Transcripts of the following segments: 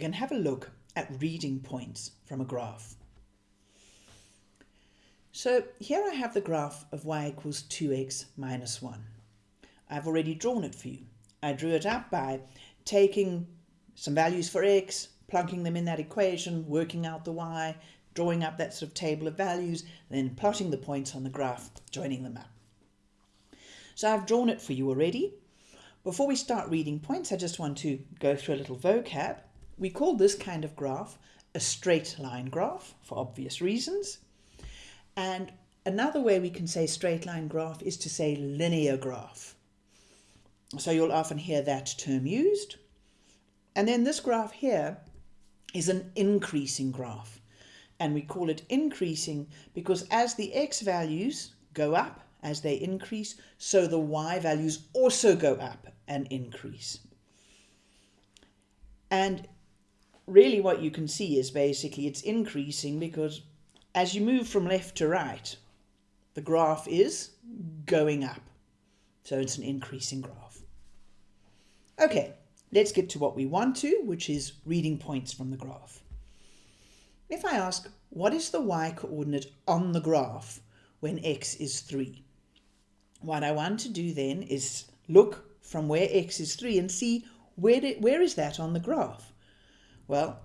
we can have a look at reading points from a graph. So here I have the graph of y equals 2x minus 1. I've already drawn it for you. I drew it up by taking some values for x, plunking them in that equation, working out the y, drawing up that sort of table of values, then plotting the points on the graph, joining them up. So I've drawn it for you already. Before we start reading points, I just want to go through a little vocab. We call this kind of graph a straight line graph for obvious reasons. And another way we can say straight line graph is to say linear graph. So you'll often hear that term used. And then this graph here is an increasing graph. And we call it increasing because as the x values go up, as they increase, so the y values also go up and increase. And really what you can see is basically it's increasing because as you move from left to right, the graph is going up. So it's an increasing graph. Okay, let's get to what we want to, which is reading points from the graph. If I ask, what is the y coordinate on the graph when x is 3? What I want to do then is look from where x is 3 and see where, where is that on the graph? Well,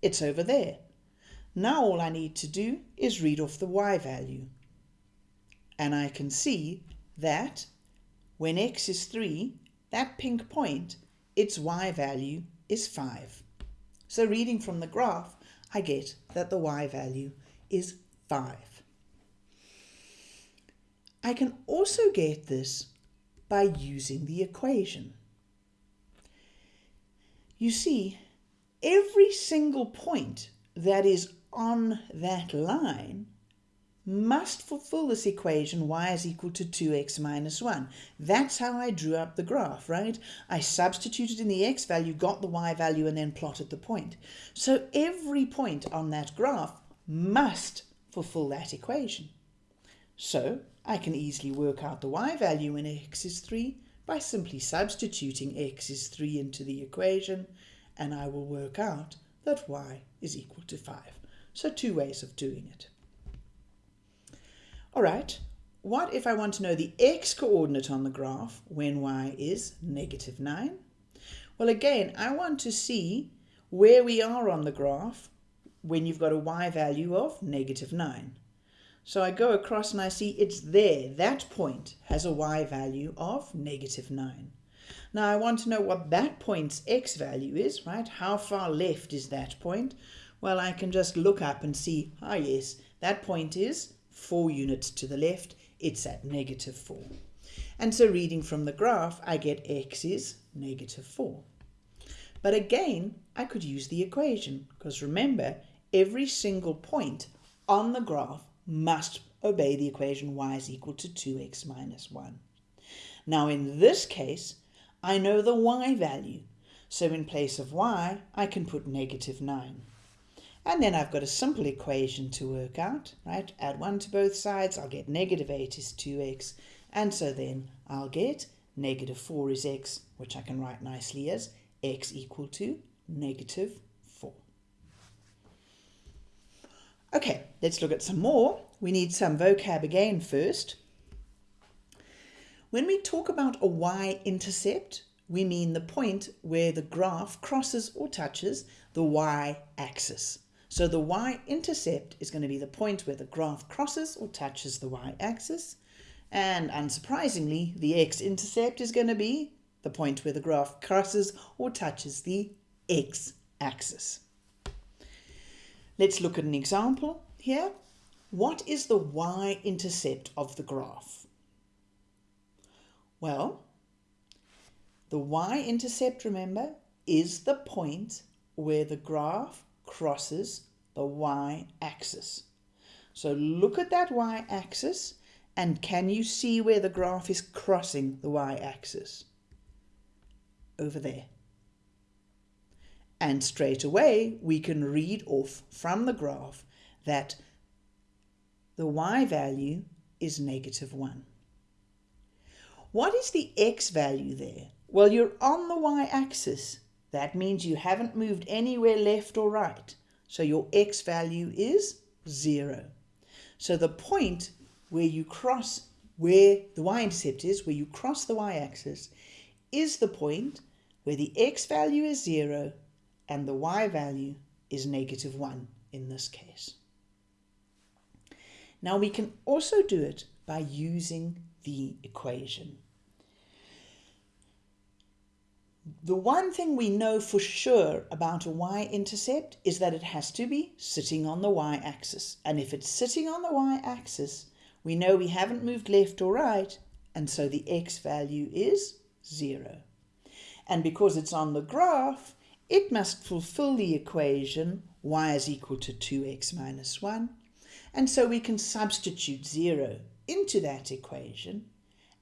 it's over there. Now all I need to do is read off the y value. And I can see that when x is 3, that pink point, its y value is 5. So reading from the graph, I get that the y value is 5. I can also get this by using the equation. You see, every single point that is on that line must fulfill this equation y is equal to 2x minus 1. That's how I drew up the graph, right? I substituted in the x value, got the y value, and then plotted the point. So every point on that graph must fulfill that equation. So I can easily work out the y value when x is 3 by simply substituting x is 3 into the equation, and I will work out that y is equal to 5. So two ways of doing it. All right, what if I want to know the x-coordinate on the graph when y is negative 9? Well, again, I want to see where we are on the graph when you've got a y value of negative 9. So I go across and I see it's there. That point has a y value of negative 9. Now I want to know what that point's x value is, right? How far left is that point? Well, I can just look up and see, ah yes, that point is 4 units to the left. It's at negative 4. And so reading from the graph, I get x is negative 4. But again, I could use the equation because remember, every single point on the graph must obey the equation y is equal to 2x minus 1. Now in this case, I know the y value, so in place of y, I can put negative 9. And then I've got a simple equation to work out, right? Add 1 to both sides, I'll get negative 8 is 2x, and so then I'll get negative 4 is x, which I can write nicely as x equal to 4. Okay, let's look at some more. We need some vocab again first. When we talk about a y-intercept, we mean the point where the graph crosses or touches the y-axis. So the y-intercept is going to be the point where the graph crosses or touches the y-axis. And unsurprisingly, the x-intercept is going to be the point where the graph crosses or touches the x-axis. Let's look at an example here. What is the y-intercept of the graph? Well, the y-intercept, remember, is the point where the graph crosses the y-axis. So look at that y-axis and can you see where the graph is crossing the y-axis? Over there. And straight away, we can read off from the graph that the y value is negative 1. What is the x value there? Well, you're on the y-axis. That means you haven't moved anywhere left or right. So your x value is 0. So the point where you cross, where the y-intercept is, where you cross the y-axis, is the point where the x value is 0 and the y value is negative 1 in this case. Now we can also do it by using the equation. The one thing we know for sure about a y-intercept is that it has to be sitting on the y-axis. And if it's sitting on the y-axis, we know we haven't moved left or right, and so the x value is 0. And because it's on the graph, it must fulfill the equation y is equal to 2x minus 1. And so we can substitute 0 into that equation,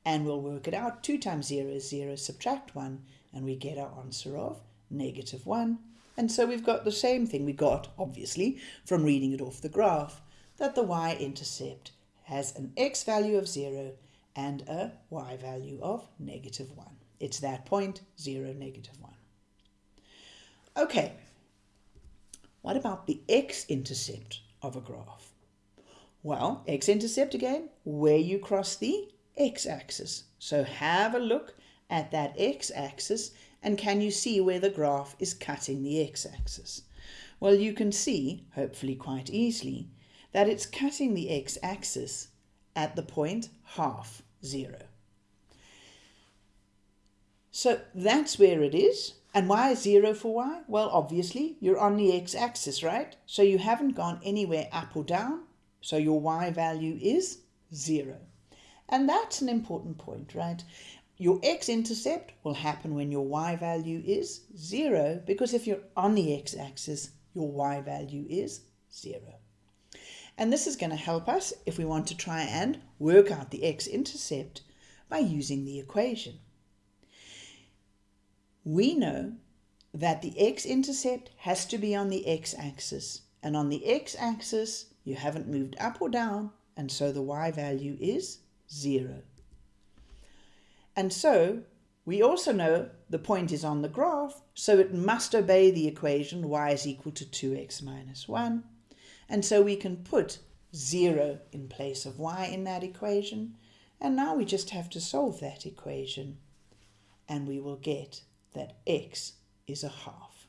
and we'll work it out. 2 times 0 is 0, subtract 1, and we get our answer of negative 1. And so we've got the same thing we got, obviously, from reading it off the graph, that the y-intercept has an x value of 0 and a y value of negative 1. It's that point, 0, negative 1. Okay, what about the x-intercept of a graph? Well, x-intercept again, where you cross the x-axis. So have a look at that x-axis and can you see where the graph is cutting the x-axis? Well, you can see, hopefully quite easily, that it's cutting the x-axis at the point half zero. So that's where it is. And why is zero for y? Well, obviously, you're on the x-axis, right? So you haven't gone anywhere up or down. So your y value is zero. And that's an important point, right? Your x-intercept will happen when your y value is 0 because if you're on the x-axis, your y value is 0. And this is going to help us if we want to try and work out the x-intercept by using the equation. We know that the x-intercept has to be on the x-axis. And on the x-axis, you haven't moved up or down, and so the y value is 0. And so we also know the point is on the graph, so it must obey the equation y is equal to 2x minus 1. And so we can put 0 in place of y in that equation. And now we just have to solve that equation. And we will get that x is a half.